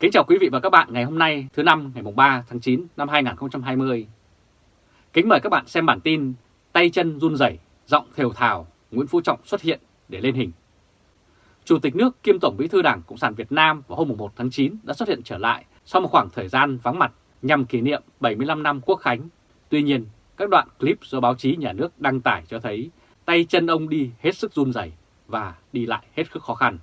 Kính chào quý vị và các bạn ngày hôm nay thứ năm ngày 3 tháng 9 năm 2020. Kính mời các bạn xem bản tin Tay chân run rẩy, giọng thều thào, Nguyễn Phú Trọng xuất hiện để lên hình. Chủ tịch nước kiêm Tổng bí thư Đảng Cộng sản Việt Nam vào hôm 1 tháng 9 đã xuất hiện trở lại sau một khoảng thời gian vắng mặt nhằm kỷ niệm 75 năm Quốc Khánh. Tuy nhiên, các đoạn clip do báo chí nhà nước đăng tải cho thấy tay chân ông đi hết sức run rẩy và đi lại hết sức khó khăn.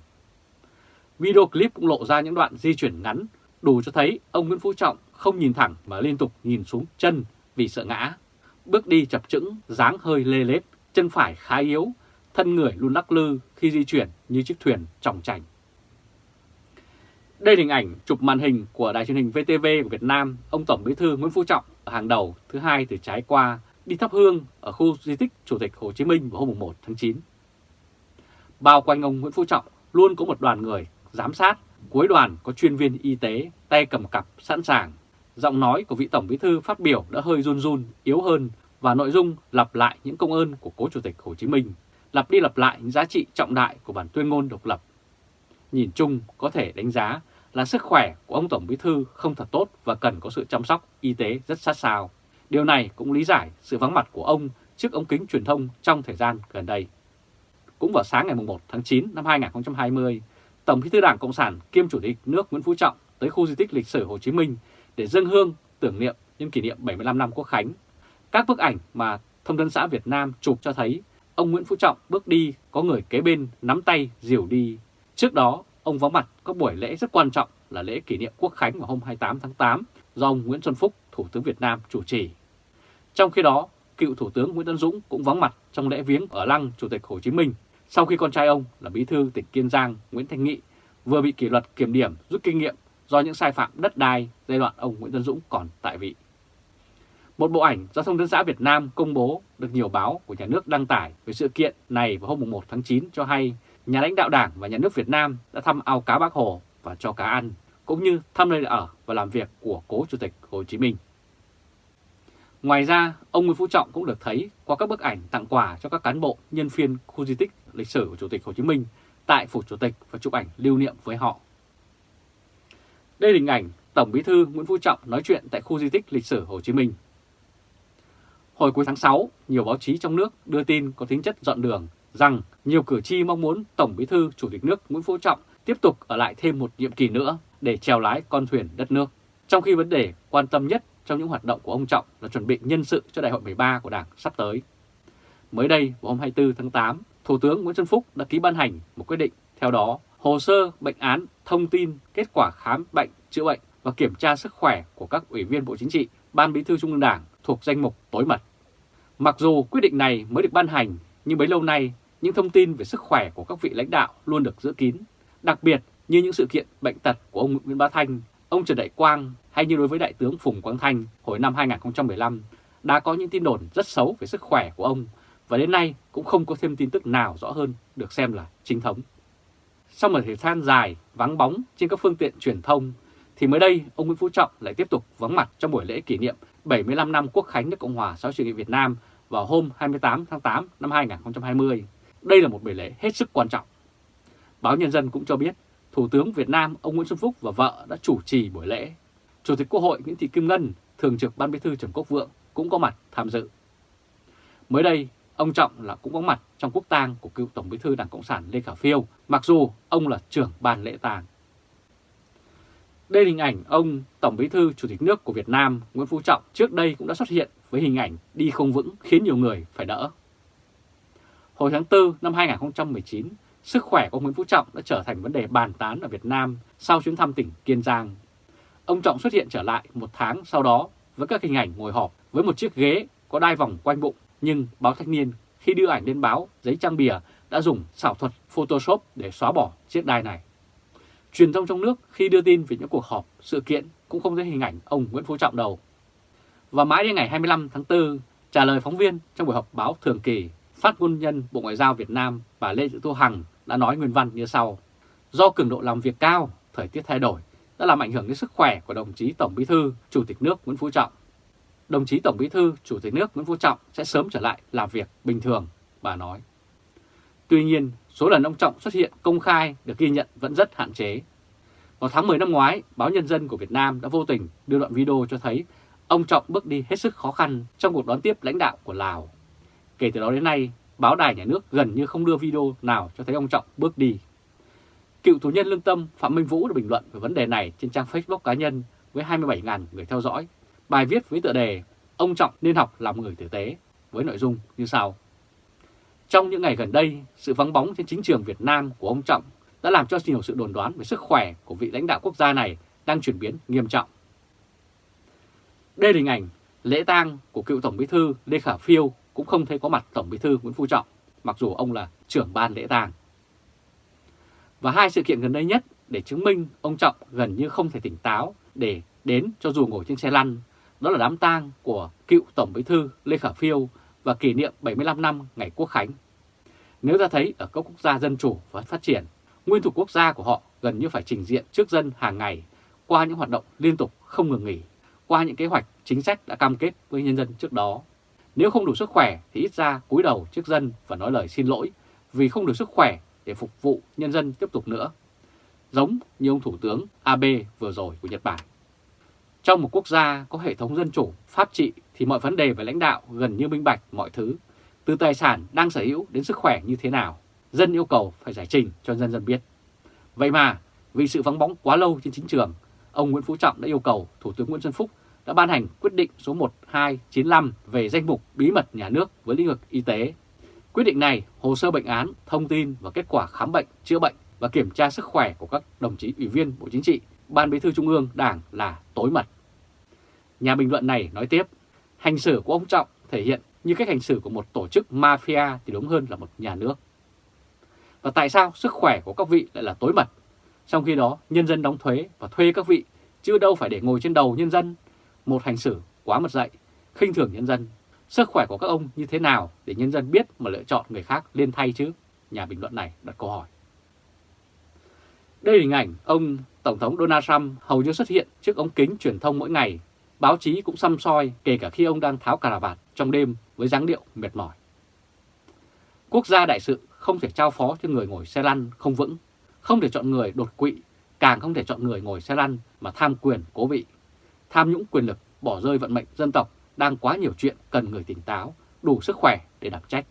Video clip cũng lộ ra những đoạn di chuyển ngắn, đủ cho thấy ông Nguyễn Phú Trọng không nhìn thẳng mà liên tục nhìn xuống chân vì sợ ngã. Bước đi chập chững, dáng hơi lê lết, chân phải khá yếu, thân người luôn lắc lư khi di chuyển như chiếc thuyền trọng chành. Đây là hình ảnh chụp màn hình của đài truyền hình VTV của Việt Nam, ông Tổng Bí thư Nguyễn Phú Trọng ở hàng đầu thứ hai từ trái qua đi thắp hương ở khu di tích Chủ tịch Hồ Chí Minh vào hôm 1 tháng 9. Bao quanh ông Nguyễn Phú Trọng luôn có một đoàn người giám sát, cuối đoàn có chuyên viên y tế, tay cầm cặp sẵn sàng. Giọng nói của vị Tổng Bí thư phát biểu đã hơi run run, yếu hơn và nội dung lặp lại những công ơn của cố Chủ tịch Hồ Chí Minh, lặp đi lặp lại những giá trị trọng đại của bản tuyên ngôn độc lập. Nhìn chung có thể đánh giá là sức khỏe của ông Tổng Bí thư không thật tốt và cần có sự chăm sóc y tế rất sát sao. Điều này cũng lý giải sự vắng mặt của ông trước ống kính truyền thông trong thời gian gần đây. Cũng vào sáng ngày 1 tháng 9 năm 2020, Tổng Bí thư Đảng Cộng sản kiêm Chủ tịch nước Nguyễn Phú Trọng tới khu di tích lịch sử Hồ Chí Minh để dâng hương tưởng niệm nhân kỷ niệm 75 năm Quốc khánh. Các bức ảnh mà Thông tấn xã Việt Nam chụp cho thấy ông Nguyễn Phú Trọng bước đi có người kế bên nắm tay dìu đi. Trước đó, ông vắng mặt có buổi lễ rất quan trọng là lễ kỷ niệm Quốc khánh vào hôm 28 tháng 8 do ông Nguyễn Xuân Phúc, Thủ tướng Việt Nam chủ trì. Trong khi đó, cựu Thủ tướng Nguyễn Tân Dũng cũng vắng mặt trong lễ viếng ở lăng Chủ tịch Hồ Chí Minh sau khi con trai ông là bí thư tỉnh Kiên Giang Nguyễn Thanh Nghị vừa bị kỷ luật kiểm điểm rút kinh nghiệm do những sai phạm đất đai giai đoạn ông Nguyễn Tân Dũng còn tại vị. Một bộ ảnh do Thông tấn xã Việt Nam công bố được nhiều báo của nhà nước đăng tải về sự kiện này vào hôm 1 tháng 9 cho hay nhà lãnh đạo Đảng và nhà nước Việt Nam đã thăm ao cá Bác Hồ và cho cá ăn, cũng như thăm nơi ở và làm việc của cố Chủ tịch Hồ Chí Minh. Ngoài ra, ông Nguyễn Phú Trọng cũng được thấy qua các bức ảnh tặng quà cho các cán bộ nhân viên khu di tích lịch sử của Chủ tịch Hồ Chí Minh tại Phủ Chủ tịch và chụp ảnh lưu niệm với họ. Đây là hình ảnh Tổng Bí thư Nguyễn Phú Trọng nói chuyện tại khu di tích lịch sử Hồ Chí Minh. Hồi cuối tháng 6, nhiều báo chí trong nước đưa tin có tính chất dọn đường rằng nhiều cử tri mong muốn Tổng Bí thư Chủ tịch nước Nguyễn Phú Trọng tiếp tục ở lại thêm một nhiệm kỳ nữa để trèo lái con thuyền đất nước. Trong khi vấn đề quan tâm nhất trong những hoạt động của ông Trọng là chuẩn bị nhân sự cho đại hội 13 của Đảng sắp tới. Mới đây, vào hôm 24 tháng 8, Thủ tướng Nguyễn Xuân Phúc đã ký ban hành một quyết định. Theo đó, hồ sơ, bệnh án, thông tin, kết quả khám bệnh, chữa bệnh và kiểm tra sức khỏe của các ủy viên Bộ Chính trị, Ban Bí thư Trung ương Đảng thuộc danh mục tối mật. Mặc dù quyết định này mới được ban hành, nhưng bấy lâu nay, những thông tin về sức khỏe của các vị lãnh đạo luôn được giữ kín, đặc biệt như những sự kiện bệnh tật của ông Nguyễn Bá Thanh, ông Trần Đại Quang hay như đối với Đại tướng Phùng Quang Thanh hồi năm 2015 đã có những tin đồn rất xấu về sức khỏe của ông và đến nay cũng không có thêm tin tức nào rõ hơn được xem là chính thống. Sau một thời gian dài vắng bóng trên các phương tiện truyền thông, thì mới đây ông Nguyễn Phú Trọng lại tiếp tục vắng mặt trong buổi lễ kỷ niệm 75 năm Quốc khánh nước Cộng hòa xã hội chủ nghĩa Việt Nam vào hôm 28 tháng 8 năm 2020. Đây là một buổi lễ hết sức quan trọng. Báo Nhân dân cũng cho biết Thủ tướng Việt Nam ông Nguyễn Xuân Phúc và vợ đã chủ trì buổi lễ. Chủ tịch Quốc hội Nguyễn Thị Kim Ngân, Thường trực Ban Bí thư Trần Quốc Vượng cũng có mặt tham dự. Mới đây, Ông Trọng là cũng có mặt trong quốc tang của cựu Tổng bí thư Đảng Cộng sản Lê Khả Phiêu, mặc dù ông là trưởng ban lễ tang. Đây là hình ảnh ông Tổng bí thư Chủ tịch nước của Việt Nam Nguyễn Phú Trọng trước đây cũng đã xuất hiện với hình ảnh đi không vững khiến nhiều người phải đỡ. Hồi tháng 4 năm 2019, sức khỏe của Nguyễn Phú Trọng đã trở thành vấn đề bàn tán ở Việt Nam sau chuyến thăm tỉnh Kiên Giang. Ông Trọng xuất hiện trở lại một tháng sau đó với các hình ảnh ngồi họp với một chiếc ghế có đai vòng quanh bụng nhưng báo Thanh niên khi đưa ảnh lên báo giấy trang bìa đã dùng xảo thuật Photoshop để xóa bỏ chiếc đài này. Truyền thông trong nước khi đưa tin về những cuộc họp, sự kiện cũng không thấy hình ảnh ông Nguyễn Phú Trọng đâu. Và mãi đến ngày 25 tháng 4, trả lời phóng viên trong buổi họp báo thường kỳ, phát ngôn nhân Bộ Ngoại giao Việt Nam bà Lê Thị Thu Hằng đã nói nguyên văn như sau. Do cường độ làm việc cao, thời tiết thay đổi đã làm ảnh hưởng đến sức khỏe của đồng chí Tổng Bí thư, Chủ tịch nước Nguyễn Phú Trọng đồng chí Tổng Bí thư, Chủ tịch nước Nguyễn Phú Trọng sẽ sớm trở lại làm việc bình thường, bà nói. Tuy nhiên, số lần ông Trọng xuất hiện công khai được ghi nhận vẫn rất hạn chế. Vào tháng 10 năm ngoái, báo Nhân dân của Việt Nam đã vô tình đưa đoạn video cho thấy ông Trọng bước đi hết sức khó khăn trong cuộc đón tiếp lãnh đạo của Lào. Kể từ đó đến nay, báo đài nhà nước gần như không đưa video nào cho thấy ông Trọng bước đi. Cựu tù nhân lương tâm Phạm Minh Vũ đã bình luận về vấn đề này trên trang Facebook cá nhân với 27.000 người theo dõi. Bài viết với tựa đề Ông Trọng nên học làm người tử tế với nội dung như sau. Trong những ngày gần đây, sự vắng bóng trên chính trường Việt Nam của ông Trọng đã làm cho nhiều sự đồn đoán về sức khỏe của vị lãnh đạo quốc gia này đang chuyển biến nghiêm trọng. Đây là hình ảnh lễ tang của cựu Tổng Bí thư Lê Khả Phiêu cũng không thấy có mặt Tổng Bí thư Nguyễn Phú Trọng, mặc dù ông là trưởng ban lễ tang. Và hai sự kiện gần đây nhất để chứng minh ông Trọng gần như không thể tỉnh táo để đến cho dù ngồi trên xe lăn, đó là đám tang của cựu Tổng Bí thư Lê Khả Phiêu và kỷ niệm 75 năm ngày Quốc Khánh. Nếu ta thấy ở các quốc gia dân chủ và phát triển, nguyên thủ quốc gia của họ gần như phải trình diện trước dân hàng ngày qua những hoạt động liên tục không ngừng nghỉ, qua những kế hoạch chính sách đã cam kết với nhân dân trước đó. Nếu không đủ sức khỏe thì ít ra cúi đầu trước dân và nói lời xin lỗi vì không đủ sức khỏe để phục vụ nhân dân tiếp tục nữa. Giống như ông Thủ tướng Abe vừa rồi của Nhật Bản. Trong một quốc gia có hệ thống dân chủ, pháp trị thì mọi vấn đề về lãnh đạo gần như minh bạch mọi thứ, từ tài sản đang sở hữu đến sức khỏe như thế nào. Dân yêu cầu phải giải trình cho nhân dân biết. Vậy mà, vì sự vắng bóng quá lâu trên chính trường, ông Nguyễn Phú Trọng đã yêu cầu Thủ tướng Nguyễn Xuân Phúc đã ban hành quyết định số 1295 về danh mục bí mật nhà nước với lĩnh vực y tế. Quyết định này, hồ sơ bệnh án, thông tin và kết quả khám bệnh, chữa bệnh và kiểm tra sức khỏe của các đồng chí ủy viên Bộ Chính trị, Ban Bí thư Trung ương, Đảng là tối mật. Nhà bình luận này nói tiếp, hành xử của ông Trọng thể hiện như cách hành xử của một tổ chức mafia thì đúng hơn là một nhà nước. Và tại sao sức khỏe của các vị lại là tối mật? Trong khi đó, nhân dân đóng thuế và thuê các vị, chứ đâu phải để ngồi trên đầu nhân dân. Một hành xử quá mật dạy, khinh thường nhân dân. Sức khỏe của các ông như thế nào để nhân dân biết mà lựa chọn người khác lên thay chứ? Nhà bình luận này đặt câu hỏi. Đây là hình ảnh ông Tổng thống Donald Trump hầu như xuất hiện trước ống kính truyền thông mỗi ngày. Báo chí cũng xăm soi kể cả khi ông đang tháo cà vạt trong đêm với dáng điệu mệt mỏi. Quốc gia đại sự không thể trao phó cho người ngồi xe lăn không vững, không thể chọn người đột quỵ, càng không thể chọn người ngồi xe lăn mà tham quyền cố vị. Tham nhũng quyền lực bỏ rơi vận mệnh dân tộc đang quá nhiều chuyện cần người tỉnh táo, đủ sức khỏe để đảm trách.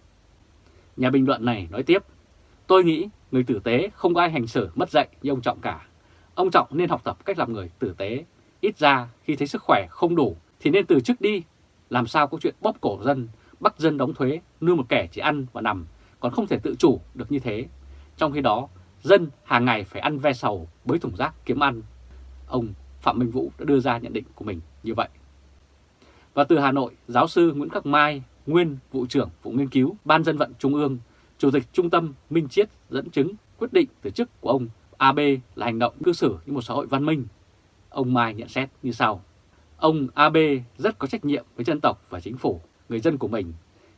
Nhà bình luận này nói tiếp, tôi nghĩ người tử tế không có ai hành xử mất dạy như ông Trọng cả. Ông Trọng nên học tập cách làm người tử tế, ít ra khi thấy sức khỏe không đủ thì nên từ chức đi, làm sao có chuyện bóp cổ dân, bắt dân đóng thuế, nuôi một kẻ chỉ ăn và nằm, còn không thể tự chủ được như thế. Trong khi đó, dân hàng ngày phải ăn ve sầu, bới thùng rác kiếm ăn. Ông Phạm Minh Vũ đã đưa ra nhận định của mình như vậy. Và từ Hà Nội, giáo sư Nguyễn Khắc Mai, nguyên vụ trưởng vụ nghiên cứu Ban dân vận Trung ương, Chủ tịch Trung tâm Minh Chiết dẫn chứng quyết định từ chức của ông AB là hành động cư xử như một xã hội văn minh. Ông Mai nhận xét như sau. Ông AB rất có trách nhiệm với dân tộc và chính phủ, người dân của mình.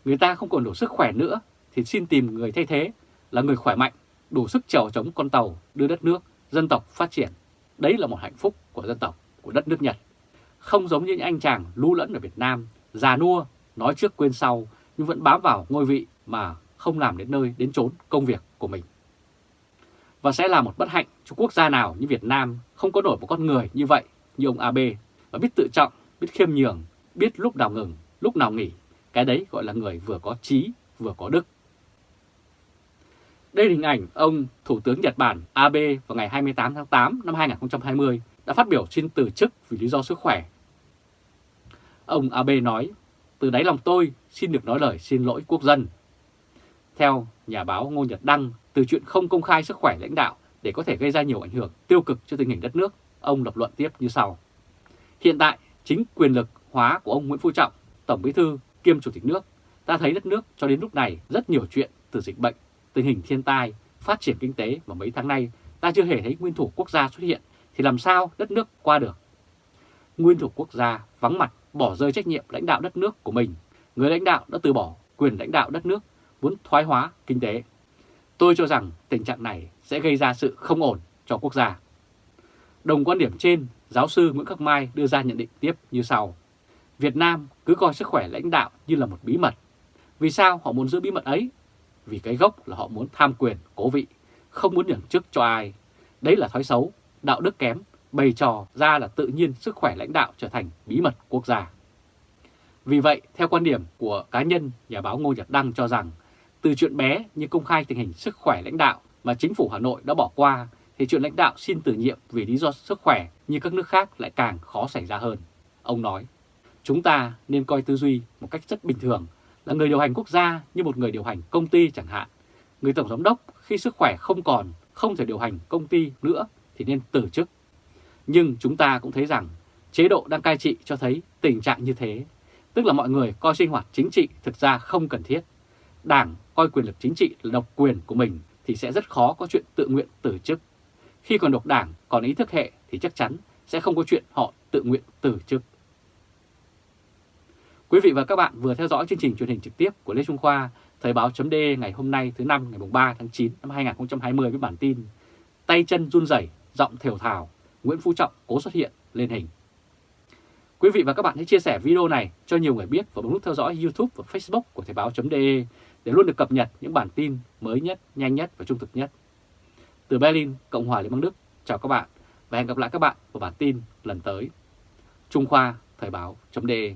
Người ta không còn đủ sức khỏe nữa thì xin tìm người thay thế là người khỏe mạnh, đủ sức chèo chống con tàu đưa đất nước, dân tộc phát triển. Đấy là một hạnh phúc của dân tộc, của đất nước Nhật. Không giống như những anh chàng lưu lẫn ở Việt Nam, già nua, nói trước quên sau nhưng vẫn bám vào ngôi vị mà không làm đến nơi đến chốn công việc của mình. Và sẽ là một bất hạnh cho quốc gia nào như Việt Nam không có nổi một con người như vậy như ông Abe và biết tự trọng, biết khiêm nhường, biết lúc nào ngừng, lúc nào nghỉ. Cái đấy gọi là người vừa có trí, vừa có đức. Đây là hình ảnh ông Thủ tướng Nhật Bản Abe vào ngày 28 tháng 8 năm 2020 đã phát biểu xin từ chức vì lý do sức khỏe. Ông Abe nói, từ đáy lòng tôi xin được nói lời xin lỗi quốc dân. Theo nhà báo Ngô Nhật Đăng, từ chuyện không công khai sức khỏe lãnh đạo để có thể gây ra nhiều ảnh hưởng tiêu cực cho tình hình đất nước, ông lập luận tiếp như sau. Hiện tại, chính quyền lực hóa của ông Nguyễn Phú Trọng, Tổng Bí thư kiêm Chủ tịch nước, ta thấy đất nước cho đến lúc này rất nhiều chuyện từ dịch bệnh, tình hình thiên tai, phát triển kinh tế mà mấy tháng nay ta chưa hề thấy nguyên thủ quốc gia xuất hiện thì làm sao đất nước qua được. Nguyên thủ quốc gia vắng mặt bỏ rơi trách nhiệm lãnh đạo đất nước của mình, người lãnh đạo đã từ bỏ quyền lãnh đạo đất nước, muốn thoái hóa kinh tế. Tôi cho rằng tình trạng này sẽ gây ra sự không ổn cho quốc gia. Đồng quan điểm trên, giáo sư Nguyễn Khắc Mai đưa ra nhận định tiếp như sau. Việt Nam cứ coi sức khỏe lãnh đạo như là một bí mật. Vì sao họ muốn giữ bí mật ấy? Vì cái gốc là họ muốn tham quyền, cố vị, không muốn nhường chức cho ai. Đấy là thói xấu đạo đức kém, bày trò ra là tự nhiên sức khỏe lãnh đạo trở thành bí mật quốc gia. Vì vậy, theo quan điểm của cá nhân, nhà báo Ngô Nhật Đăng cho rằng, từ chuyện bé như công khai tình hình sức khỏe lãnh đạo mà chính phủ Hà Nội đã bỏ qua, thì chuyện lãnh đạo xin từ nhiệm vì lý do sức khỏe như các nước khác lại càng khó xảy ra hơn. Ông nói, chúng ta nên coi tư duy một cách rất bình thường là người điều hành quốc gia như một người điều hành công ty chẳng hạn. Người tổng giám đốc khi sức khỏe không còn, không thể điều hành công ty nữa thì nên từ chức. Nhưng chúng ta cũng thấy rằng chế độ đang cai trị cho thấy tình trạng như thế, tức là mọi người coi sinh hoạt chính trị thực ra không cần thiết. Đảng coi quyền lực chính trị là độc quyền của mình thì sẽ rất khó có chuyện tự nguyện từ chức. Khi còn độc đảng còn ý thức hệ thì chắc chắn sẽ không có chuyện họ tự nguyện từ chức. Quý vị và các bạn vừa theo dõi chương trình truyền hình trực tiếp của Lê Trung Khoa, Thời báo chấm ngày hôm nay thứ năm ngày 3 tháng 9 năm 2020 với bản tin Tay chân run rẩy, giọng thều thào, Nguyễn Phú Trọng cố xuất hiện lên hình. Quý vị và các bạn hãy chia sẻ video này cho nhiều người biết và bấm nút theo dõi YouTube và Facebook của Thời báo.de để luôn được cập nhật những bản tin mới nhất, nhanh nhất và trung thực nhất. Từ Berlin, Cộng hòa Liên bang Đức, chào các bạn và hẹn gặp lại các bạn vào bản tin lần tới. Trung Khoa Thời báo.de